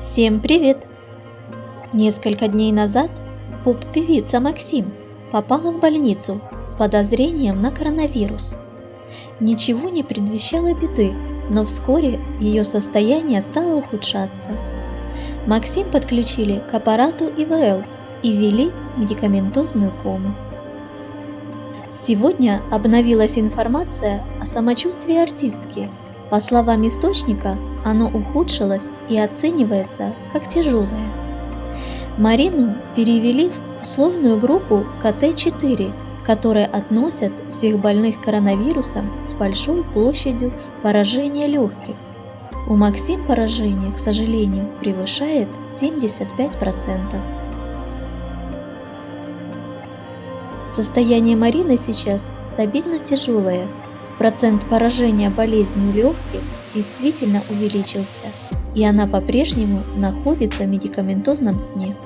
Всем привет! Несколько дней назад поп-певица Максим попала в больницу с подозрением на коронавирус. Ничего не предвещало беды, но вскоре ее состояние стало ухудшаться. Максим подключили к аппарату ИВЛ и ввели медикаментозную кому. Сегодня обновилась информация о самочувствии артистки. По словам источника, оно ухудшилось и оценивается как тяжелое. Марину перевели в условную группу КТ-4, которая относят всех больных коронавирусом с большой площадью поражения легких. У Максим поражение, к сожалению, превышает 75%. Состояние Марины сейчас стабильно тяжелое. Процент поражения болезнью легких действительно увеличился, и она по-прежнему находится в медикаментозном сне.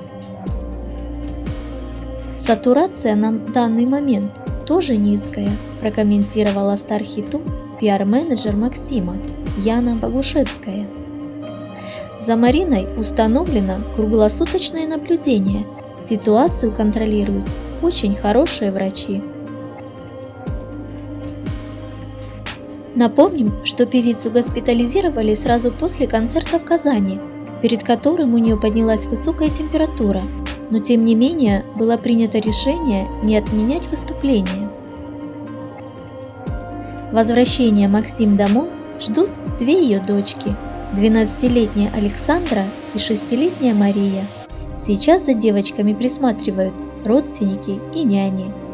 Сатурация на данный момент тоже низкая, прокомментировала Стархиту пиар-менеджер Максима Яна Богушевская. За Мариной установлено круглосуточное наблюдение. Ситуацию контролируют очень хорошие врачи. Напомним, что певицу госпитализировали сразу после концерта в Казани, перед которым у нее поднялась высокая температура, но тем не менее было принято решение не отменять выступление. Возвращение Максим домой ждут две ее дочки, 12-летняя Александра и 6-летняя Мария. Сейчас за девочками присматривают родственники и няни.